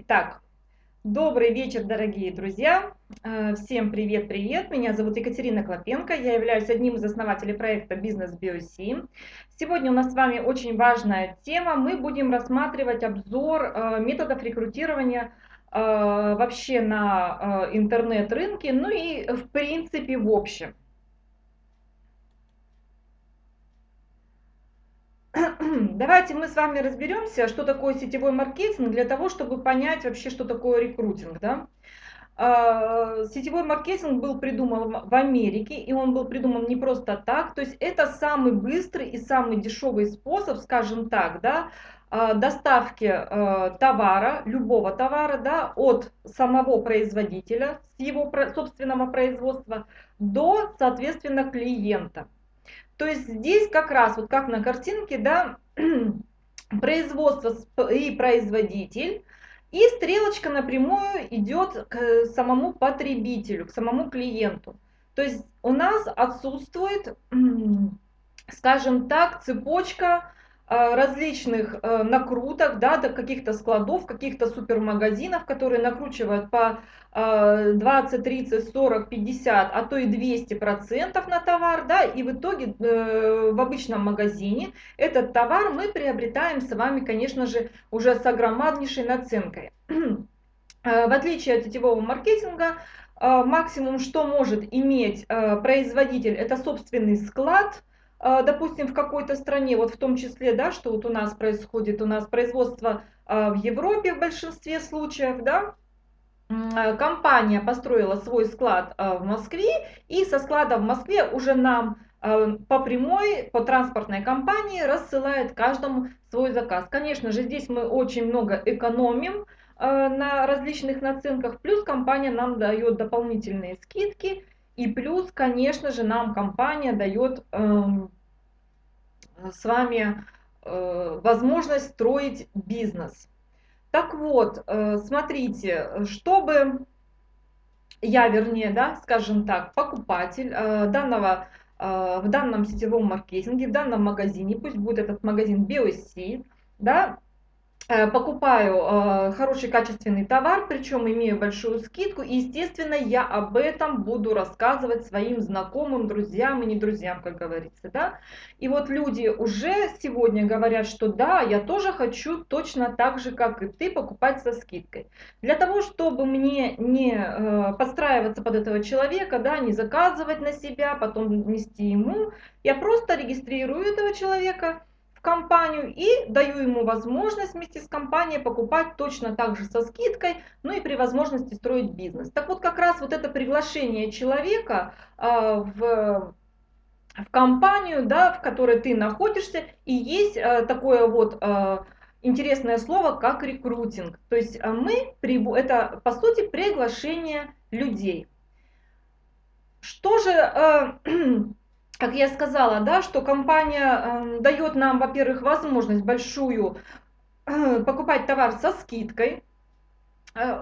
Итак, добрый вечер, дорогие друзья. Э, всем привет-привет. Меня зовут Екатерина Клопенко. Я являюсь одним из основателей проекта Бизнес BioC. Сегодня у нас с вами очень важная тема. Мы будем рассматривать обзор э, методов рекрутирования э, вообще на интернет-рынке, ну и в принципе в общем. Давайте мы с вами разберемся, что такое сетевой маркетинг, для того, чтобы понять вообще, что такое рекрутинг. Да? А, сетевой маркетинг был придуман в Америке, и он был придуман не просто так. То есть это самый быстрый и самый дешевый способ, скажем так, да, а, доставки а, товара, любого товара, да, от самого производителя, с его собственного производства, до, соответственно, клиента. То есть здесь как раз, вот как на картинке, да, производство и производитель, и стрелочка напрямую идет к самому потребителю, к самому клиенту. То есть у нас отсутствует, скажем так, цепочка различных э, накруток, да, каких-то складов, каких-то супермагазинов, которые накручивают по 20, 30, 40, 50, а то и 200 процентов на товар, да, и в итоге э, в обычном магазине этот товар мы приобретаем с вами, конечно же, уже с огромнейшей наценкой. В отличие от сетевого маркетинга, максимум, что может иметь производитель, это собственный склад, допустим, в какой-то стране, вот в том числе, да, что вот у нас происходит, у нас производство а, в Европе в большинстве случаев, да, а, компания построила свой склад в Москве, и со склада в Москве уже нам по прямой, по транспортной компании рассылает каждому свой заказ. Конечно же, здесь мы очень много экономим на различных наценках, плюс компания нам дает дополнительные скидки, и плюс, конечно же, нам компания дает э, с вами э, возможность строить бизнес. Так вот, э, смотрите, чтобы я, вернее, да, скажем так, покупатель э, данного э, в данном сетевом маркетинге, в данном магазине, пусть будет этот магазин BioC, да, покупаю э, хороший качественный товар, причем имею большую скидку, и, естественно, я об этом буду рассказывать своим знакомым, друзьям и не друзьям, как говорится, да. И вот люди уже сегодня говорят, что да, я тоже хочу точно так же, как и ты, покупать со скидкой. Для того, чтобы мне не э, подстраиваться под этого человека, да, не заказывать на себя, потом нести ему, я просто регистрирую этого человека, компанию и даю ему возможность вместе с компанией покупать точно так же со скидкой, ну и при возможности строить бизнес. Так вот как раз вот это приглашение человека э, в в компанию, да, в которой ты находишься, и есть э, такое вот э, интересное слово, как рекрутинг. То есть мы, это по сути приглашение людей. Что же как я сказала, да, что компания э, дает нам, во-первых, возможность большую э, покупать товар со скидкой, э,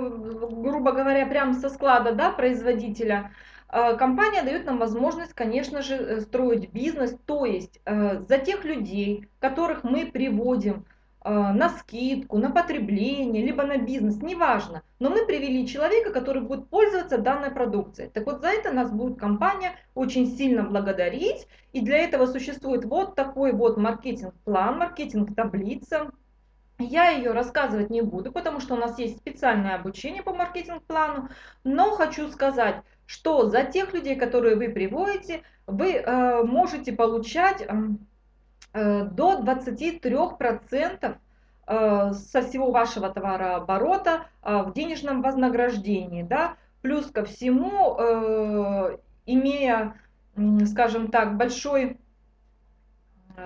грубо говоря, прямо со склада да, производителя. Э, компания дает нам возможность, конечно же, э, строить бизнес, то есть э, за тех людей, которых мы приводим на скидку, на потребление, либо на бизнес, неважно. Но мы привели человека, который будет пользоваться данной продукцией. Так вот за это нас будет компания очень сильно благодарить. И для этого существует вот такой вот маркетинг-план, маркетинг-таблица. Я ее рассказывать не буду, потому что у нас есть специальное обучение по маркетинг-плану. Но хочу сказать, что за тех людей, которые вы приводите, вы э, можете получать... Э, Э, до 23% э, со всего вашего товарооборота э, в денежном вознаграждении. Да? Плюс ко всему, имея, скажем так, большой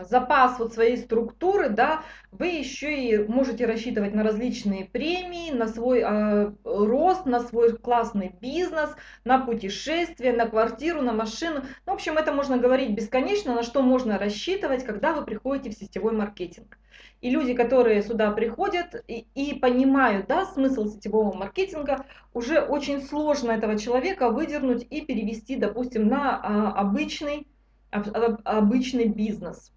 запас вот своей структуры, да, вы еще и можете рассчитывать на различные премии, на свой э, рост, на свой классный бизнес, на путешествие, на квартиру, на машину. Ну, в общем, это можно говорить бесконечно, на что можно рассчитывать, когда вы приходите в сетевой маркетинг. И люди, которые сюда приходят и, и понимают да, смысл сетевого маркетинга, уже очень сложно этого человека выдернуть и перевести, допустим, на а, обычный, обычный бизнес.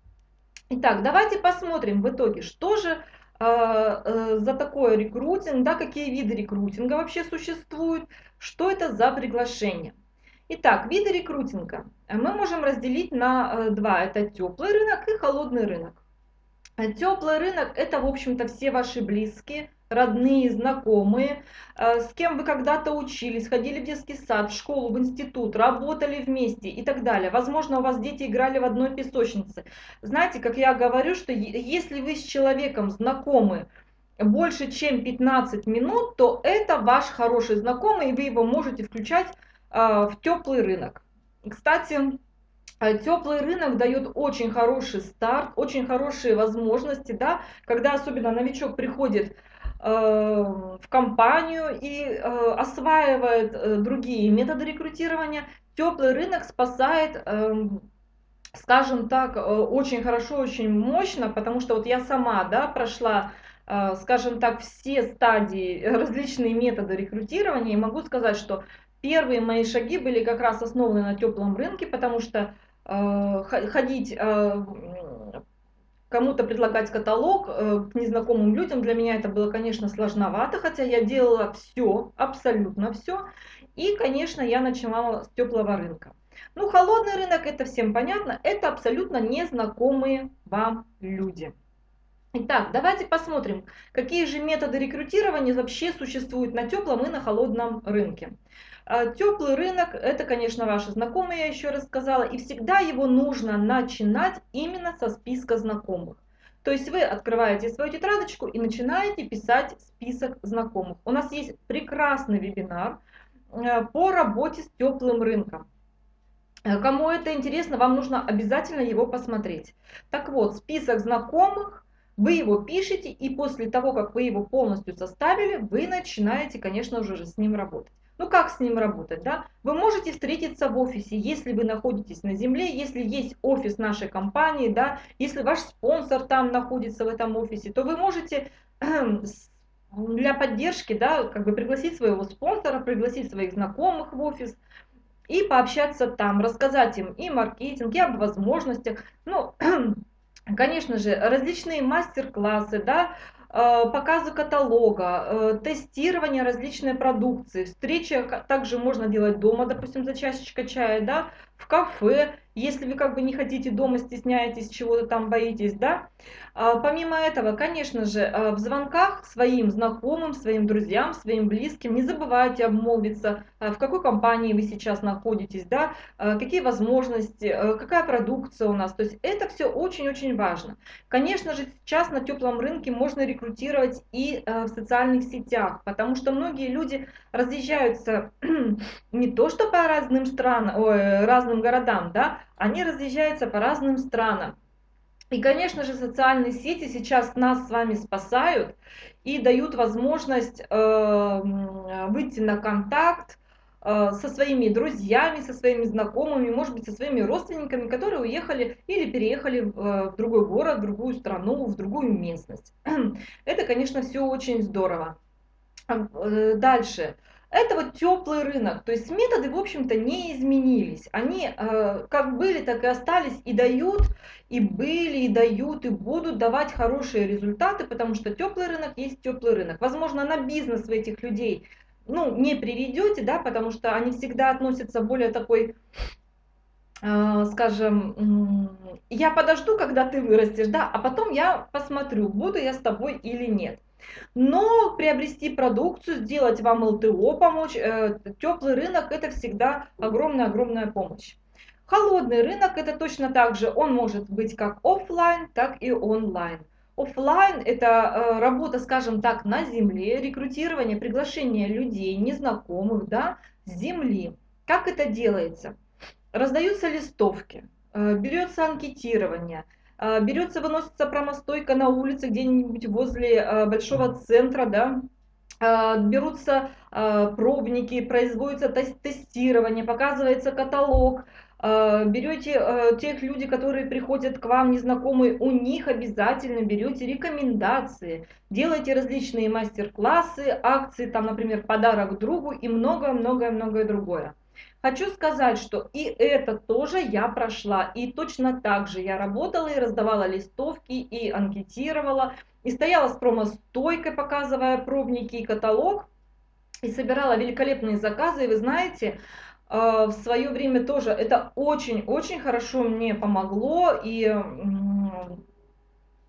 Итак, давайте посмотрим в итоге, что же за такой рекрутинг, да, какие виды рекрутинга вообще существуют, что это за приглашение. Итак, виды рекрутинга мы можем разделить на два. Это теплый рынок и холодный рынок. Теплый рынок – это, в общем-то, все ваши близкие, родные, знакомые, э, с кем вы когда-то учились, ходили в детский сад, в школу, в институт, работали вместе и так далее. Возможно, у вас дети играли в одной песочнице. Знаете, как я говорю, что если вы с человеком знакомы больше, чем 15 минут, то это ваш хороший знакомый, и вы его можете включать э, в теплый рынок. Кстати, а Теплый рынок дает очень хороший старт, очень хорошие возможности, да, когда особенно новичок приходит э, в компанию и э, осваивает э, другие методы рекрутирования. Теплый рынок спасает, э, скажем так, э, очень хорошо, очень мощно, потому что вот я сама, да, прошла э, скажем так, все стадии, различные методы рекрутирования, и могу сказать, что первые мои шаги были как раз основаны на теплом рынке, потому что Э, ходить э, кому-то предлагать каталог э, к незнакомым людям, для меня это было, конечно, сложновато, хотя я делала все, абсолютно все. И, конечно, я начинала с теплого рынка. Ну, холодный рынок, это всем понятно, это абсолютно незнакомые вам люди. Итак, давайте посмотрим, какие же методы рекрутирования вообще существуют на теплом и на холодном рынке. А, Теплый рынок, это, конечно, ваши знакомые, я еще раз сказала, и всегда его нужно начинать именно со списка знакомых. То есть вы открываете свою тетрадочку и начинаете писать список знакомых. У нас есть прекрасный вебинар э, по работе с теплым рынком. Э, кому это интересно, вам нужно обязательно его посмотреть. Так вот, список знакомых, вы его пишете, и после того, как вы его полностью составили, вы начинаете, конечно же, с ним работать. Ну как с ним работать, да? Вы можете встретиться в офисе, если вы находитесь на земле, если есть офис нашей компании, да, если ваш спонсор там находится в этом офисе, то вы можете для поддержки, да, как бы пригласить своего спонсора, пригласить своих знакомых в офис и пообщаться там, рассказать им и маркетинг, и об возможностях, ну, конечно же, различные мастер-классы, да, показы каталога, э, тестирование различной продукции. Встречи также можно делать дома, допустим, за чашечкой чая, да, в кафе, если вы как бы не хотите дома, стесняетесь, чего-то там боитесь, да. А, помимо этого, конечно же, а, в звонках своим знакомым, своим друзьям, своим близким не забывайте обмолвиться, а, в какой компании вы сейчас находитесь, да, какие возможности, какая продукция у нас. То есть это все очень-очень важно. Конечно же, сейчас на теплом рынке можно рекрутировать и в социальных сетях, потому что многие люди разъезжаются не то что по разным странам, ой, разным городам, да, они разъезжаются по разным странам. И, конечно же, социальные сети сейчас нас с вами спасают и дают возможность э, выйти на контакт э, со своими друзьями, со своими знакомыми, может быть, со своими родственниками, которые уехали или переехали в, э, в другой город, в другую страну, в другую местность. Это, конечно, все очень здорово. Э, дальше. Это вот теплый рынок, то есть методы, в общем-то, не изменились. Они э, как были, так и остались, и дают, и были, и дают, и будут давать хорошие результаты, потому что теплый рынок есть теплый рынок. Возможно, на бизнес вы этих людей ну, не приведете, да, потому что они всегда относятся более такой э, скажем, я подожду, когда ты вырастешь, да, а потом я посмотрю, буду я с тобой или нет. Но приобрести продукцию, сделать вам ЛТО, помочь, э, теплый рынок это всегда огромная-огромная помощь. Холодный рынок это точно так же, он может быть как офлайн, так и онлайн. Офлайн это э, работа, скажем так, на земле, рекрутирование, приглашение людей, незнакомых, да, с земли. Как это делается? Раздаются листовки, э, берется анкетирование – берется, выносится промостойка на улице где-нибудь возле а, большого центра, да, а, берутся пробники, производится тестирование, показывается каталог, берете тех людей, которые приходят к вам незнакомые, у них обязательно берете рекомендации, делаете различные мастер-классы, акции, там, например, подарок другу и многое-многое-многое другое. Хочу сказать, что и это тоже я прошла, и точно так же я работала и раздавала листовки, и анкетировала, и стояла с промостойкой, показывая пробники и каталог, и собирала великолепные заказы, и вы знаете, э, в свое время тоже это очень-очень хорошо мне помогло, и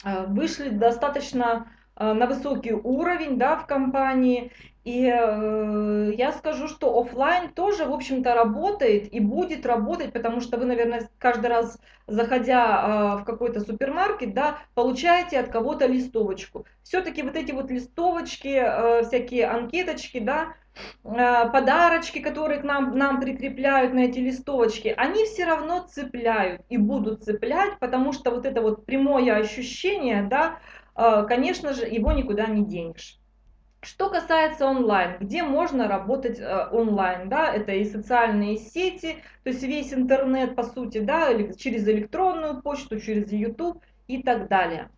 э, вышли достаточно на высокий уровень да, в компании. И э, я скажу, что офлайн тоже, в общем-то, работает и будет работать, потому что вы, наверное, каждый раз, заходя э, в какой-то супермаркет, да, получаете от кого-то листовочку. Все-таки вот эти вот листовочки, э, всякие анкеточки, да, э, подарочки, которые к нам, нам прикрепляют на эти листовочки, они все равно цепляют и будут цеплять, потому что вот это вот прямое ощущение, да, э, конечно же, его никуда не денешь. Что касается онлайн, где можно работать э, онлайн, да, это и социальные сети, то есть весь интернет, по сути, да, через электронную почту, через YouTube и так далее.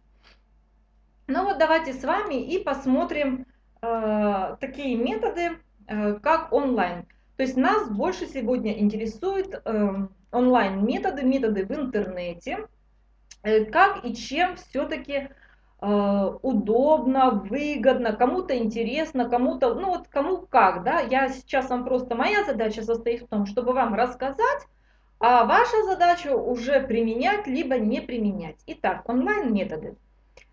Ну вот давайте с вами и посмотрим э, такие методы, э, как онлайн. То есть нас больше сегодня интересуют э, онлайн методы, методы в интернете, э, как и чем все-таки Э, удобно, выгодно, кому-то интересно, кому-то, ну вот кому как, да, я сейчас вам просто, моя задача состоит в том, чтобы вам рассказать, а ваша задача уже применять, либо не применять. Итак, онлайн-методы.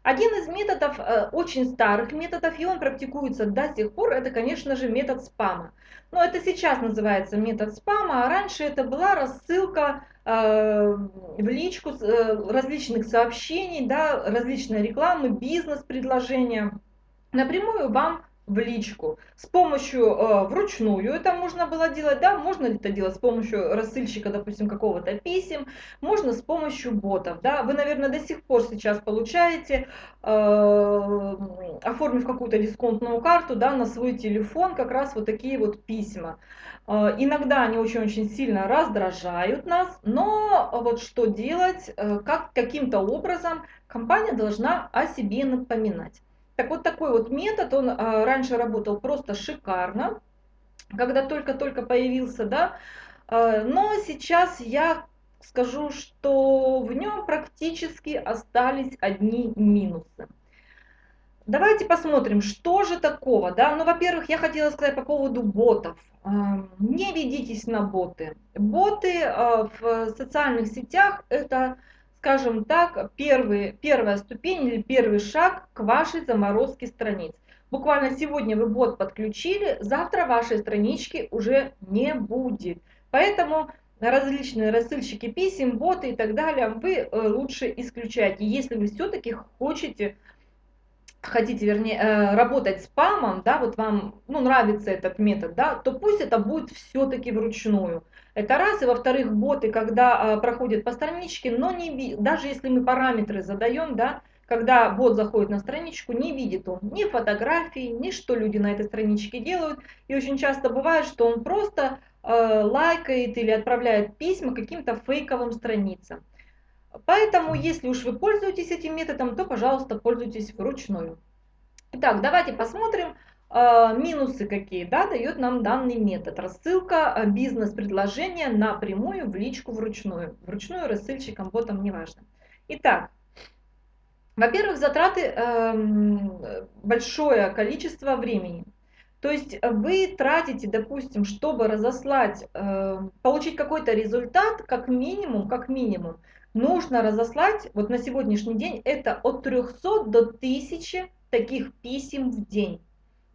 Один из методов, э, очень старых методов, и он практикуется до сих пор, это, конечно же, метод спама. Но это сейчас называется метод спама, а раньше это была рассылка э, в личку э, различных сообщений, да, различной рекламы, бизнес-предложения напрямую вам в личку. С помощью э, вручную это можно было делать, да, можно это делать с помощью рассыльщика, допустим, какого-то писем, можно с помощью ботов, да. Вы, наверное, до сих пор сейчас получаете, э, оформив какую-то дисконтную карту, да, на свой телефон как раз вот такие вот письма. Э, иногда они очень-очень сильно раздражают нас, но вот что делать, э, как каким-то образом компания должна о себе напоминать. Так вот такой вот метод, он а, раньше работал просто шикарно, когда только-только появился, да, а, но сейчас я скажу, что в нем практически остались одни минусы. Давайте посмотрим, что же такого, да, ну, во-первых, я хотела сказать по поводу ботов. А, не ведитесь на боты. Боты в социальных сетях это скажем так, первый, первая ступень или первый шаг к вашей заморозке страниц. Буквально сегодня вы бот подключили, завтра вашей странички уже не будет. Поэтому различные рассылщики писем, боты и так далее вы э, лучше исключайте. Если вы все-таки хотите хотите, вернее, э, работать с спамом, да, вот вам, ну, нравится этот метод, да, то пусть это будет все-таки вручную. Это раз. И во-вторых, боты, когда а, проходят по страничке, но не даже если мы параметры задаем, да, когда бот заходит на страничку, не видит он ни фотографий, ни что люди на этой страничке делают. И очень часто бывает, что он просто э, лайкает или отправляет письма каким-то фейковым страницам. Поэтому, если уж вы пользуетесь этим методом, то, пожалуйста, пользуйтесь вручную. Итак, давайте посмотрим, минусы какие да, дает нам данный метод. Рассылка а, бизнес-предложения напрямую в личку вручную. Вручную рассылщикам, ботам, неважно. Итак, во-первых, затраты э, большое количество времени. То есть вы тратите, допустим, чтобы разослать, э, получить какой-то результат, как минимум, как минимум, нужно разослать, вот на сегодняшний день, это от 300 до 1000 таких писем в день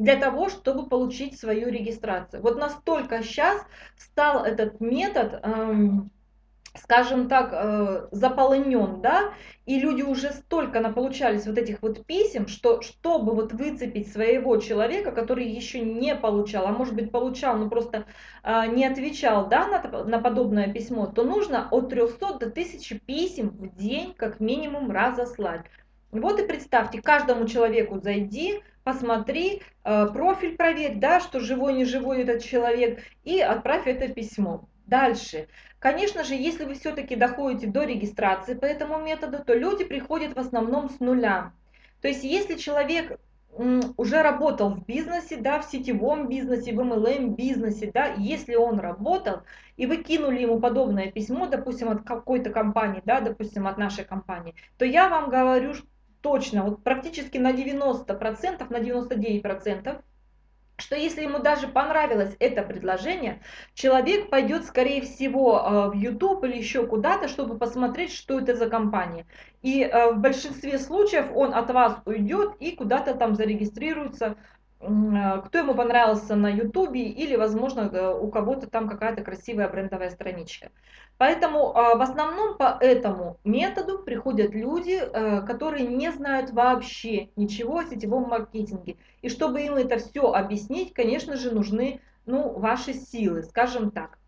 для того, чтобы получить свою регистрацию. Вот настолько сейчас стал этот метод, эм, скажем так, э, заполнен, да, и люди уже столько наполучались вот этих вот писем, что чтобы вот выцепить своего человека, который еще не получал, а может быть получал, но просто э, не отвечал, да, на, на подобное письмо, то нужно от 300 до 1000 писем в день как минимум разослать. Вот и представьте, каждому человеку зайди, посмотри, э, профиль проверь, да, что живой, не живой этот человек, и отправь это письмо. Дальше. Конечно же, если вы все-таки доходите до регистрации по этому методу, то люди приходят в основном с нуля. То есть, если человек уже работал в бизнесе, да, в сетевом бизнесе, в MLM бизнесе, да, если он работал, и вы кинули ему подобное письмо, допустим, от какой-то компании, да, допустим, от нашей компании, то я вам говорю точно, вот практически на 90%, на 99%, что если ему даже понравилось это предложение, человек пойдет, скорее всего, э, в YouTube или еще куда-то, чтобы посмотреть, что это за компания. И э, в большинстве случаев он от вас уйдет и куда-то там зарегистрируется, э, кто ему понравился на YouTube или, возможно, у кого-то там какая-то красивая брендовая страничка. Поэтому а, в основном по этому методу приходят люди, э, которые не знают вообще ничего о сетевом маркетинге. И чтобы им это все объяснить, конечно же, нужны ну, ваши силы, скажем так.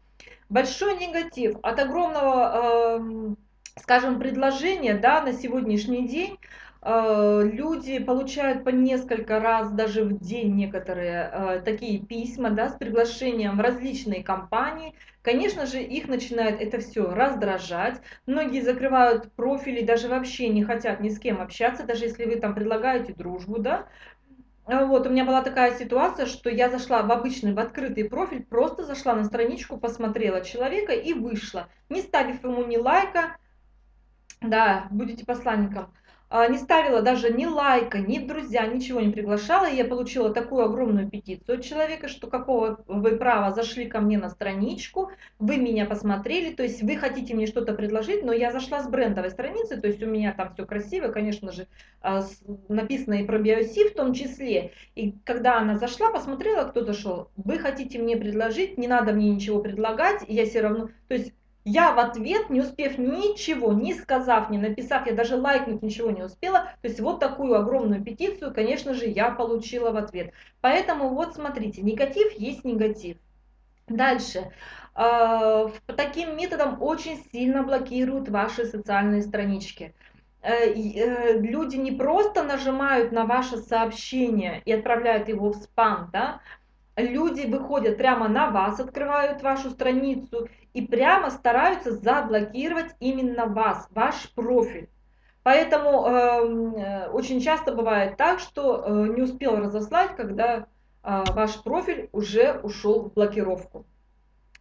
Большой негатив от огромного, эм, скажем, предложения да, на сегодняшний день люди получают по несколько раз даже в день некоторые э, такие письма да, с приглашением в различные компании. Конечно же, их начинает это все раздражать. Многие закрывают профили, даже вообще не хотят ни с кем общаться, даже если вы там предлагаете дружбу, да. Э, вот, у меня была такая ситуация, что я зашла в обычный, в открытый профиль, просто зашла на страничку, посмотрела человека и вышла, не ставив ему ни лайка, да, будете посланником, не ставила даже ни лайка, ни друзья, ничего не приглашала. И я получила такую огромную петицию от человека, что какого вы права зашли ко мне на страничку, вы меня посмотрели, то есть вы хотите мне что-то предложить, но я зашла с брендовой страницы, то есть у меня там все красиво, конечно же, а, написано и про биоси в том числе. И когда она зашла, посмотрела, кто зашел, вы хотите мне предложить, не надо мне ничего предлагать, я все равно, то есть я в ответ, не успев ничего, не сказав, не написав, я даже лайкнуть ничего не успела. То есть вот такую огромную петицию, конечно же, я получила в ответ. Поэтому вот смотрите, негатив есть негатив. Дальше. А, таким методом очень сильно блокируют ваши социальные странички э, э, люди не просто нажимают на ваше сообщение и отправляют его в спам, да, люди выходят прямо на вас, открывают вашу страницу и прямо стараются заблокировать именно вас, ваш профиль. Поэтому эм, э, очень часто бывает так, что э, не успел разослать, когда э, ваш профиль уже ушел в блокировку.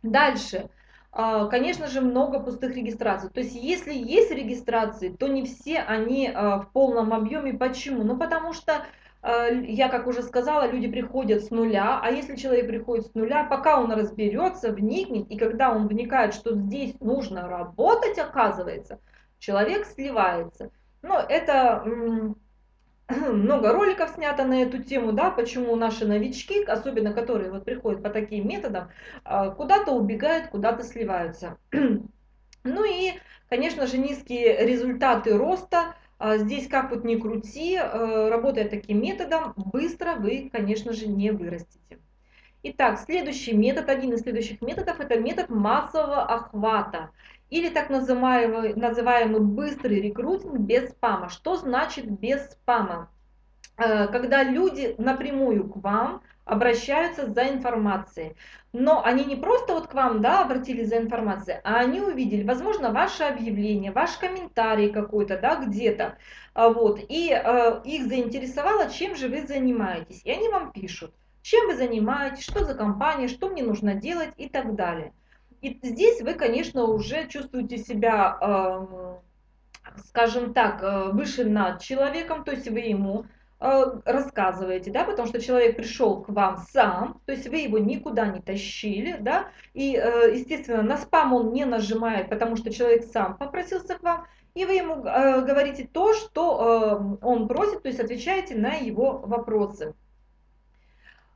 Дальше. Э, конечно же, много пустых регистраций. То есть, если есть регистрации, то не все они э, в полном объеме. Почему? Ну, потому что я, как уже сказала, люди приходят с нуля, а если человек приходит с нуля, пока он разберется, вникнет, и когда он вникает, что здесь нужно работать, оказывается, человек сливается. Но это много роликов снято на эту тему, да, почему наши новички, особенно которые вот приходят по таким методам, э, куда-то убегают, куда-то сливаются. Ну и, конечно же, низкие результаты роста здесь как вот ни крути, э, работая таким методом, быстро вы, конечно же, не вырастете. Итак, следующий метод, один из следующих методов, это метод массового охвата. Или так называемый, называемый быстрый рекрутинг без спама. Что значит без спама? Э, когда люди напрямую к вам обращаются за информацией. Но они не просто вот к вам да, обратились за информацией, а они увидели, возможно, ваше объявление, ваш комментарий какой-то да, где-то. А, вот, и э, их заинтересовало, чем же вы занимаетесь. И они вам пишут, чем вы занимаетесь, что за компания, что мне нужно делать и так далее. И здесь вы, конечно, уже чувствуете себя, э, скажем так, э, выше над человеком, то есть вы ему рассказываете, да, потому что человек пришел к вам сам, то есть вы его никуда не тащили, да, и, э, естественно, на спам он не нажимает, потому что человек сам попросился к вам, и вы ему э, говорите то, что он просит, то есть отвечаете на его вопросы.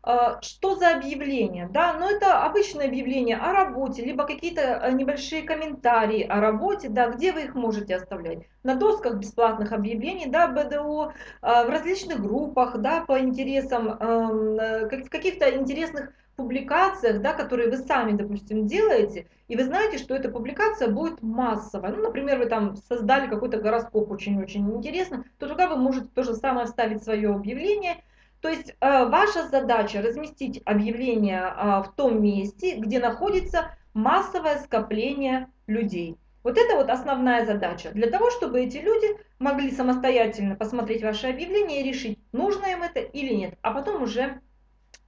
А, что за объявление? Да, но это обычное объявление о работе, либо какие-то э, небольшие комментарии о работе, да, где вы их можете оставлять? На досках бесплатных объявлений, да, БДО, а, в различных группах, да, по интересам, эм, э, в каких-то интересных публикациях, да, которые вы сами, допустим, делаете, и вы знаете, что эта публикация будет массовая. Ну, например, вы там создали какой-то гороскоп очень-очень интересно, то туда вы можете то же самое вставить свое объявление, то есть э, ваша задача разместить объявление э, в том месте, где находится массовое скопление людей. Вот это вот основная задача. Для того, чтобы эти люди могли самостоятельно посмотреть ваше объявление и решить, нужно им это или нет. А потом уже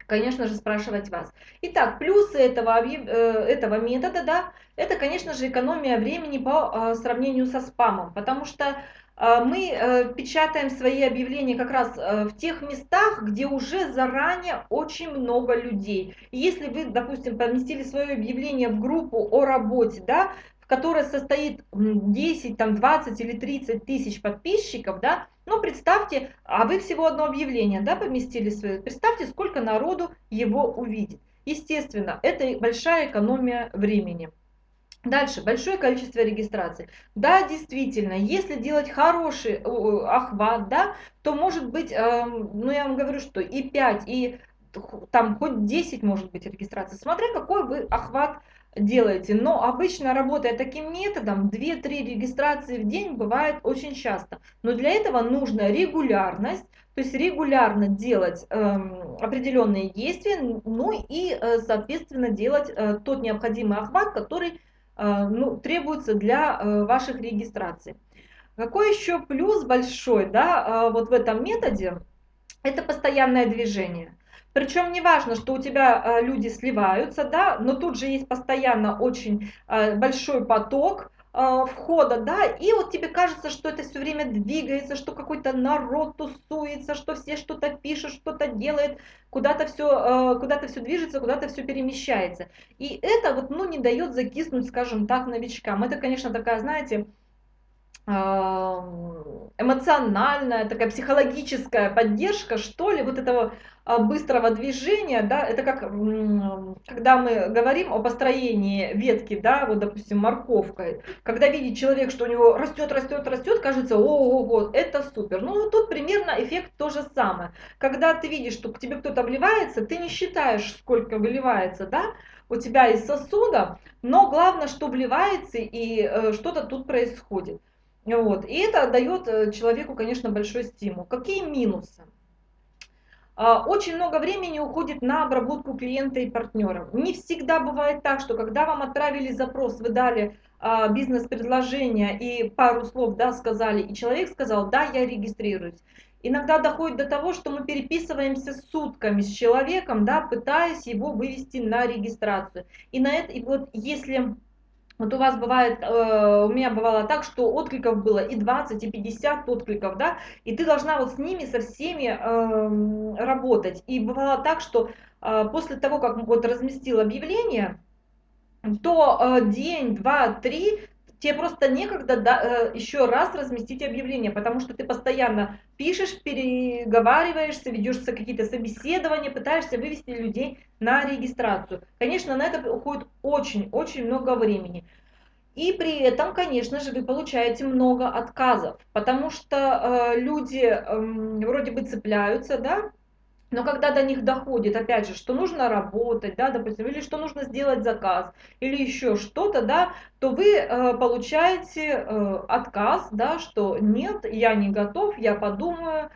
конечно же, спрашивать вас. Итак, плюсы этого, э, этого метода, да, это, конечно же, экономия времени по сравнению со спамом, потому что мы печатаем свои объявления как раз в тех местах, где уже заранее очень много людей. если вы, допустим, поместили свое объявление в группу о работе, да, в которой состоит 10, там, 20 или 30 тысяч подписчиков, да, ну, представьте, а вы всего одно объявление да, поместили свое. Представьте, сколько народу его увидит. Естественно, это большая экономия времени. Дальше, большое количество регистраций. Да, действительно, если делать хороший охват, да, то может быть, э, ну я вам говорю, что и 5, и там хоть 10 может быть регистраций, смотря какой вы охват делаете. Но обычно работая таким методом, 2-3 регистрации в день бывает очень часто. Но для этого нужна регулярность, то есть регулярно делать э, определенные действия, ну и, э, соответственно, делать э, тот необходимый охват, который э, ну, требуется для э, ваших регистраций. Какой еще плюс большой да, э, вот в этом методе? Это постоянное движение. Причем не важно, что у тебя э, люди сливаются, да, но тут же есть постоянно очень большой поток входа, да, и вот тебе кажется, что это все время двигается, что какой-то народ тусуется, что все что-то пишут, что-то делает, куда-то все, куда-то все движется, куда-то все перемещается. И это вот, ну, не дает закиснуть, скажем так, новичкам. Это, конечно, такая, знаете, эмоциональная, такая психологическая поддержка, что ли, вот этого а, быстрого движения, да, это как, когда мы говорим о построении ветки, да, вот, допустим, морковкой, когда видит человек, что у него растет, растет, растет, кажется, о, вот, это супер. Ну, вот тут примерно эффект то же самое. Когда ты видишь, что к тебе кто-то вливается, ты не считаешь, сколько выливается, да, у тебя из сосуда, но главное, что вливается и э, что-то тут происходит. Вот. И это дает э, человеку, конечно, большой стимул. Какие минусы? А, очень много времени уходит на обработку клиента и партнера. Не всегда бывает так, что когда вам отправили запрос, вы дали а, бизнес-предложение и пару слов да, сказали, и человек сказал, да, я регистрируюсь. Иногда доходит до того, что мы переписываемся сутками с человеком, да, пытаясь его вывести на регистрацию. И, на это, и вот если вот у вас бывает, э, у меня бывало так, что откликов было и 20, и 50 откликов, да, и ты должна вот с ними, со всеми э, работать. И бывало так, что э, после того, как вот разместил объявление, то э, день, два, три тебе просто некогда да, э, еще раз разместить объявление, потому что ты постоянно пишешь, переговариваешься, ведешься какие-то собеседования, пытаешься вывести людей на регистрацию. Конечно, на это уходит очень-очень много времени. И при этом, конечно же, вы получаете много отказов, потому что э, люди э, вроде бы цепляются, да, но когда до них доходит, опять же, что нужно работать, да, допустим, или что нужно сделать заказ, или еще что-то, да, то вы э, получаете э, отказ, да, что нет, я не готов, я подумаю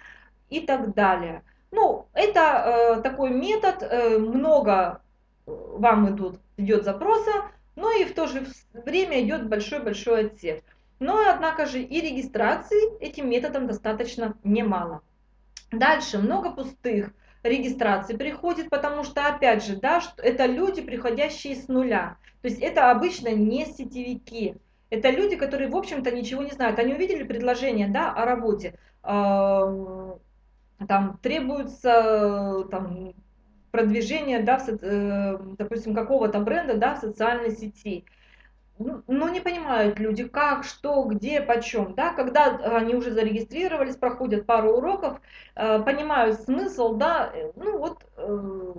и так далее. Ну, это э, такой метод, э, много вам идут, идет запроса, но и в то же время идет большой-большой отсев. Но, однако же, и регистрации этим методом достаточно немало. Дальше много пустых регистрации приходит, потому что, опять же, да, это люди, приходящие с нуля. То есть это обычно не сетевики. Это люди, которые, в общем-то, ничего не знают. Они увидели предложение да, о работе. Там требуется там, продвижение, да, в, э, допустим, какого-то бренда да, в социальной сети. Ну, не понимают люди, как, что, где, почем. Да? Когда они уже зарегистрировались, проходят пару уроков, э, понимают смысл, да, э, ну вот э,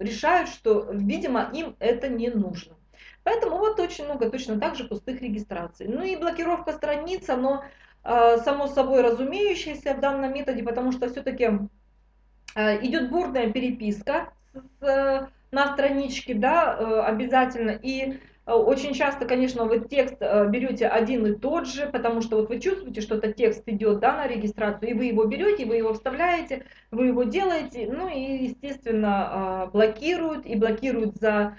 решают, что, видимо, им это не нужно. Поэтому вот очень много точно так же пустых регистраций. Ну и блокировка страниц, оно само собой разумеющееся в данном методе, потому что все-таки идет бурная переписка на страничке, да, обязательно, и очень часто, конечно, вы текст э, берете один и тот же, потому что вот вы чувствуете, что этот текст идет да, на регистрацию, и вы его берете, вы его вставляете, вы его делаете, ну и, естественно, э, блокируют, и блокируют за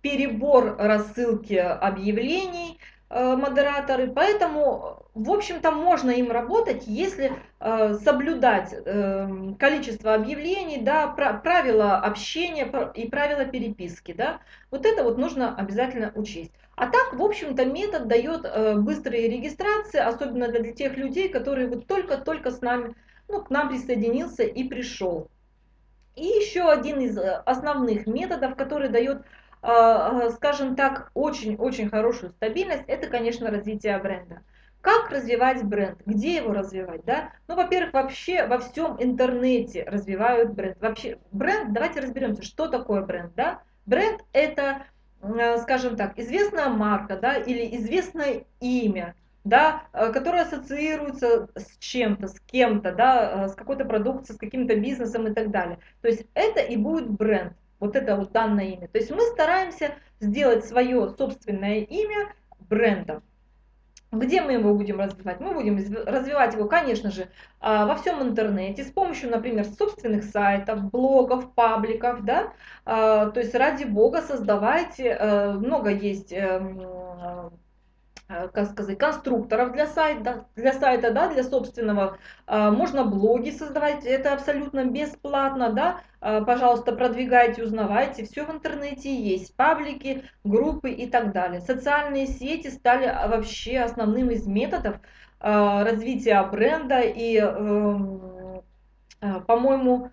перебор рассылки объявлений, Э, модераторы, поэтому, в общем-то, можно им работать, если э, соблюдать э, количество объявлений, да, правила общения и правила переписки, да, вот это вот нужно обязательно учесть. А так, в общем-то, метод дает быстрые регистрации, особенно для тех людей, которые вот только-только с нами, ну, к нам присоединился и пришел. И еще один из основных методов, который дает скажем так, очень-очень хорошую стабильность, это, конечно, развитие бренда. Как развивать бренд? Где его развивать? Да? Ну, во-первых, вообще во всем интернете развивают бренд. Вообще, бренд, давайте разберемся, что такое бренд. Да? Бренд это, э, скажем так, известная марка да, или известное имя, да, э, которое ассоциируется с чем-то, с кем-то, да, с какой-то продукцией, с каким-то бизнесом и так далее. То есть это и будет бренд вот это вот данное имя. То есть мы стараемся сделать свое собственное имя брендом. Где мы его будем развивать? Мы будем развивать его, конечно же, а, во всем интернете с помощью, например, собственных сайтов, блогов, пабликов, да. А, то есть ради бога создавайте, э, много есть эм, как сказать, конструкторов для сайта, для сайта, да, для собственного. А, можно блоги создавать, это абсолютно бесплатно, да. А, пожалуйста, продвигайте, узнавайте, все в интернете есть, паблики, группы и так далее. Социальные сети стали а, вообще основным из методов развития бренда и, эм, по-моему,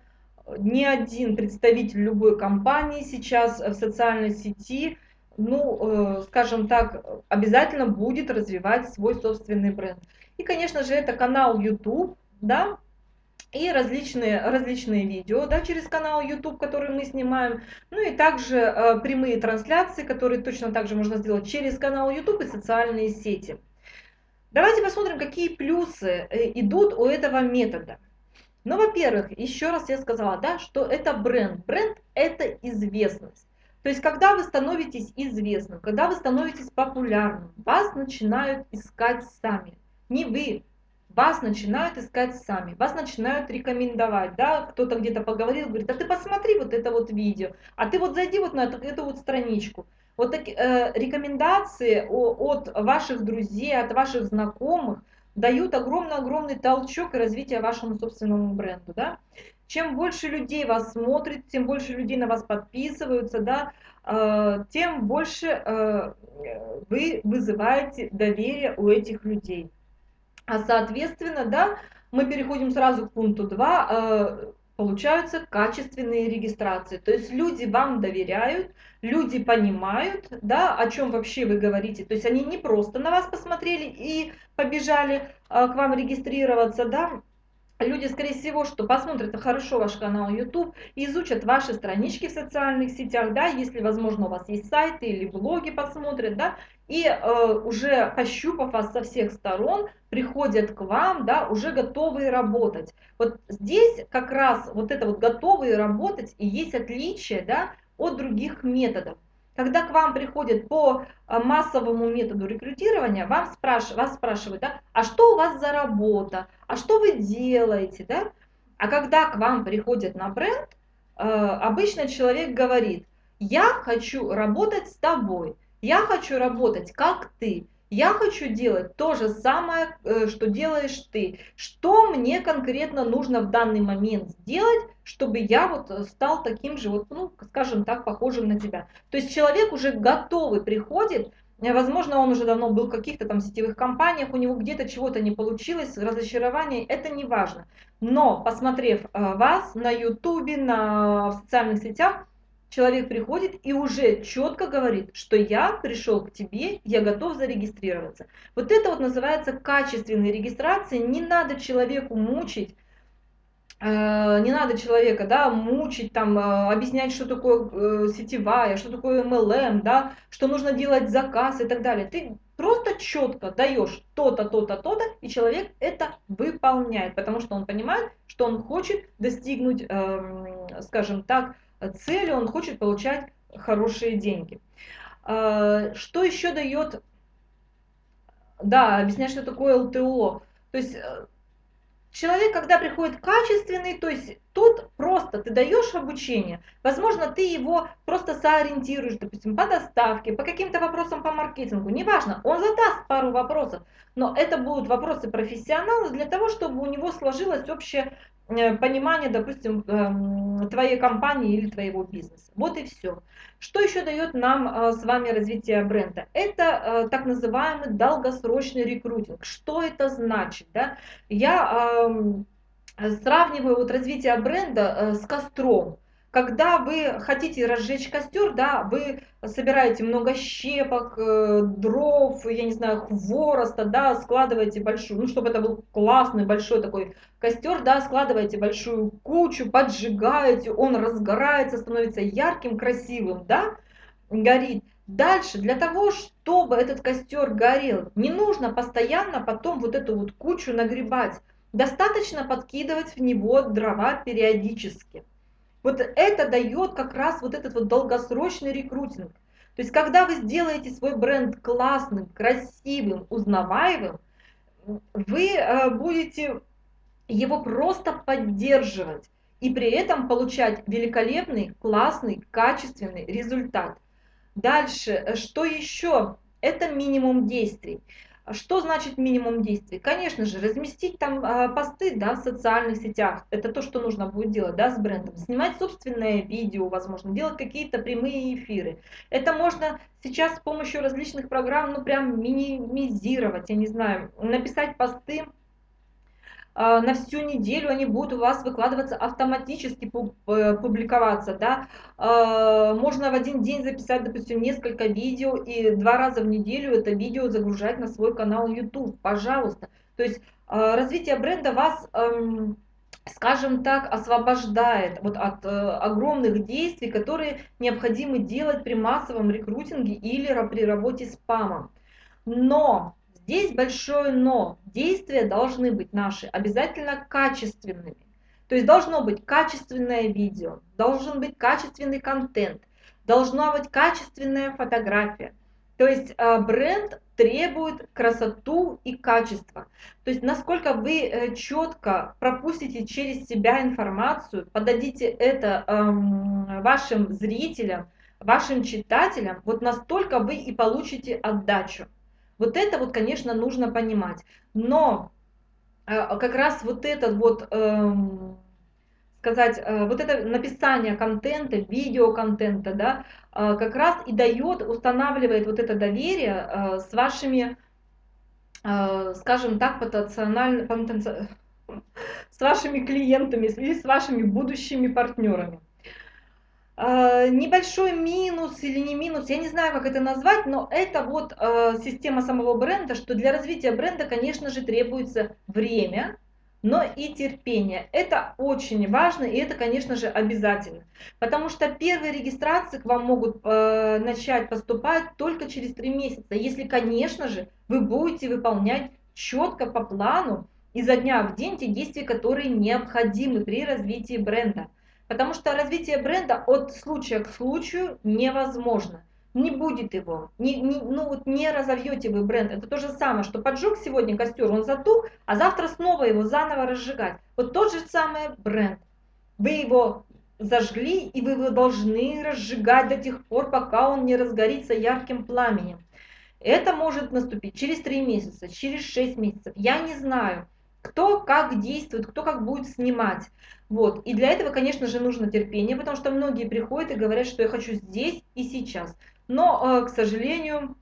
ни один представитель любой компании сейчас в социальной сети ну, э, скажем так, обязательно будет развивать свой собственный бренд. И, конечно же, это канал YouTube, да, и различные, различные видео да, через канал YouTube, который мы снимаем, ну и также э, прямые трансляции, которые точно так же можно сделать через канал YouTube и социальные сети. Давайте посмотрим, какие плюсы э, идут у этого метода. Ну, во-первых, еще раз я сказала, да, что это бренд. Бренд – это известность. То есть, когда вы становитесь известным, когда вы становитесь популярным, вас начинают искать сами. Не вы, вас начинают искать сами, вас начинают рекомендовать, да, кто-то где-то поговорил, говорит, а ты посмотри вот это вот видео, а ты вот зайди вот на эту, эту вот страничку. Вот такие э, рекомендации от ваших друзей, от ваших знакомых дают огромный-огромный толчок и развитие вашему собственному бренду, да чем больше людей вас смотрит, тем больше людей на вас подписываются, да, э, тем больше э, вы вызываете доверие у этих людей. А соответственно, да, мы переходим сразу к пункту 2, э, получаются качественные регистрации. То есть люди вам доверяют, люди понимают, да, о чем вообще вы говорите. То есть они не просто на вас посмотрели и побежали к вам регистрироваться, да, люди, скорее всего, что посмотрят хорошо ваш канал YouTube, изучат ваши странички в социальных сетях, да, если, возможно, у вас есть сайты или блоги посмотрят, да, и э, уже пощупав вас со всех сторон, приходят к вам, да, уже готовые работать. Вот здесь как раз вот это вот готовые работать и есть отличие, да, от других методов. Когда к вам приходят по а, массовому методу рекрутирования, вам спраш... вас спрашивают, да, а что у вас за работа, а что вы делаете, да? А когда к вам приходят на бренд, а, обычно человек говорит, я хочу работать с тобой, я хочу работать как ты, я хочу делать то же самое, э, что делаешь ты. Что мне конкретно нужно в данный момент сделать, чтобы я вот э, стал таким же, вот, ну, скажем так, похожим на тебя. То есть человек уже готовый приходит, э, возможно, он уже давно был в каких-то там сетевых компаниях, у него где-то чего-то не получилось, разочарование, это не важно. Но, посмотрев вас на ютубе, на в социальных сетях, человек приходит и уже четко говорит, что я пришел к тебе, я готов зарегистрироваться. Вот это вот называется качественной регистрацией. Не надо человеку мучить, э, не надо человека, да, мучить, там, э, объяснять, что такое э, сетевая, что такое MLM, да, что нужно делать заказ и так далее. Ты просто четко даешь то-то, то-то, то-то, и человек это выполняет, потому что он понимает, что он хочет достигнуть, эм, скажем так, цели, он хочет получать хорошие деньги. А, что еще дает, да, объяснять, что такое ЛТО. То есть э, человек, когда приходит качественный, то есть тут просто ты даешь обучение, возможно, ты его просто соориентируешь, допустим, по доставке, по каким-то вопросам по маркетингу, неважно, он задаст пару вопросов, но это будут вопросы профессионала для того, чтобы у него сложилось общее понимание, допустим, эм, твоей компании или твоего бизнеса. Вот и все. Что еще дает нам э, с вами развитие бренда? Это э, так называемый долгосрочный рекрутинг. Что это значит? Да? Я эм, сравниваю вот развитие бренда с костром когда вы хотите разжечь костер, да, вы собираете много щепок, э, дров, я не знаю, хвороста, да, складываете большую, ну, чтобы это был классный большой такой костер, да, складываете большую кучу, поджигаете, он разгорается, становится ярким, красивым, да, горит. Дальше, для того, чтобы этот костер горел, не нужно постоянно потом вот эту вот кучу нагребать. Достаточно подкидывать в него дрова периодически. Вот это дает как раз вот этот вот долгосрочный рекрутинг. То есть, когда вы сделаете свой бренд классным, красивым, узнаваемым, вы э, будете его просто поддерживать и при этом получать великолепный, классный, качественный результат. Дальше, э, что еще? Это минимум действий. Что значит минимум действий? Конечно же, разместить там э, посты да, в социальных сетях. Это то, что нужно будет делать да, с брендом. Снимать собственное видео, возможно, делать какие-то прямые эфиры. Это можно сейчас с помощью различных программ, ну прям минимизировать, я не знаю, написать посты а, на всю неделю они будут у вас выкладываться автоматически, э, публиковаться, да, а, можно в один день записать, допустим, несколько видео и два раза в неделю это видео загружать на свой канал YouTube, пожалуйста. То есть а, развитие бренда вас, эм, скажем так, освобождает вот от э, огромных действий, которые необходимо делать при массовом рекрутинге или при работе с спамом. Но Здесь большое но. Действия должны быть наши обязательно качественными. То есть должно быть качественное видео, должен быть качественный контент, должна быть качественная фотография. То есть э, бренд требует красоту и качество. То есть насколько вы э, четко пропустите через себя информацию, подадите это эм, вашим зрителям, вашим читателям, вот настолько вы и получите отдачу. Вот это вот, конечно, нужно понимать. Но э, как раз вот этот вот, эм, сказать, э, вот это написание контента, видеоконтента, да, э, как раз и дает, устанавливает вот это доверие с вашими, скажем так, потенциально, с вашими клиентами с вашими будущими партнерами. Э, небольшой минус или не минус, я не знаю, как это назвать, но это вот э, система самого бренда, что для развития бренда, конечно же, требуется время, но и терпение. Это очень важно, и это, конечно же, обязательно. Потому что первые регистрации к вам могут э, начать поступать только через три месяца, если, конечно же, вы будете выполнять четко по плану изо дня в день те действия, которые необходимы при развитии бренда. Потому что развитие бренда от случая к случаю невозможно. Не будет его, не, не, ну вот не разовьете вы бренд. Это то же самое, что поджег сегодня костер, он затух, а завтра снова его заново разжигать. Вот тот же самый бренд. Вы его зажгли, и вы его должны разжигать до тех пор, пока он не разгорится ярким пламенем. Это может наступить через 3 месяца, через 6 месяцев. Я не знаю, кто как действует, кто как будет снимать. Вот. И для этого, конечно же, нужно терпение, потому что многие приходят и говорят, что я хочу здесь и сейчас. Но, э, к сожалению,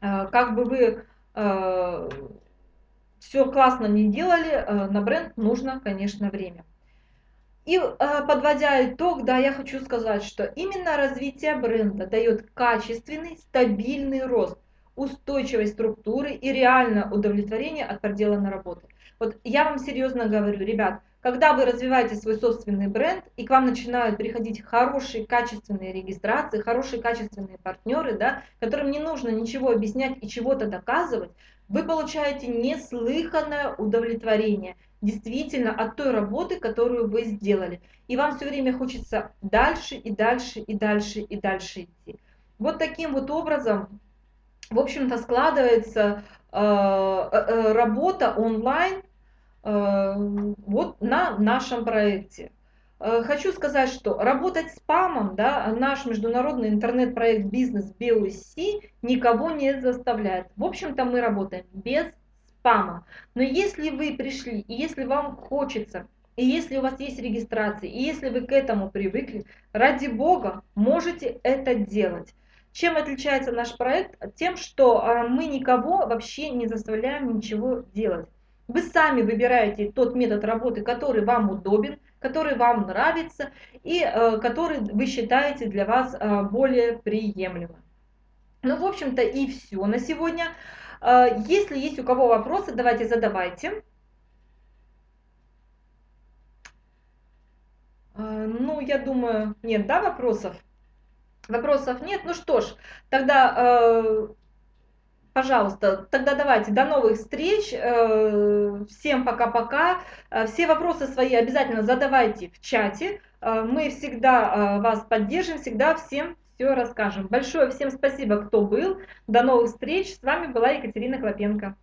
э, как бы вы э, все классно не делали, на бренд нужно, конечно, время. И подводя итог, да, я хочу сказать, что именно развитие бренда дает качественный, стабильный рост, устойчивой структуры и реальное удовлетворение от проделанной работы. Вот я вам серьезно говорю, ребят, когда вы развиваете свой собственный бренд, и к вам начинают приходить хорошие, качественные регистрации, хорошие, качественные партнеры, да, которым не нужно ничего объяснять и чего-то доказывать, вы получаете неслыханное удовлетворение действительно от той работы, которую вы сделали. И вам все время хочется дальше и дальше и дальше и дальше идти. Вот таким вот образом, в общем-то, складывается э, э, работа онлайн вот на нашем проекте. Хочу сказать, что работать спамом, да, наш международный интернет-проект «Бизнес BOC» никого не заставляет. В общем-то, мы работаем без спама. Но если вы пришли, и если вам хочется и если у вас есть регистрация, и если вы к этому привыкли, ради Бога, можете это делать. Чем отличается наш проект? Тем, что а, мы никого вообще не заставляем ничего делать. Вы сами выбираете тот метод работы, который вам удобен, который вам нравится и э, который вы считаете для вас э, более приемлемым. Ну, в общем-то, и все на сегодня. Э, если есть у кого вопросы, давайте задавайте. А, ну, я думаю, нет, да, вопросов? Вопросов нет. Ну что ж, тогда, э, пожалуйста, тогда давайте, до новых встреч. Э, всем пока-пока. Э, все вопросы свои обязательно задавайте в чате. Мы всегда вас поддержим, всегда всем все расскажем. Большое всем спасибо, кто был. До новых встреч. С вами была Екатерина Клопенко.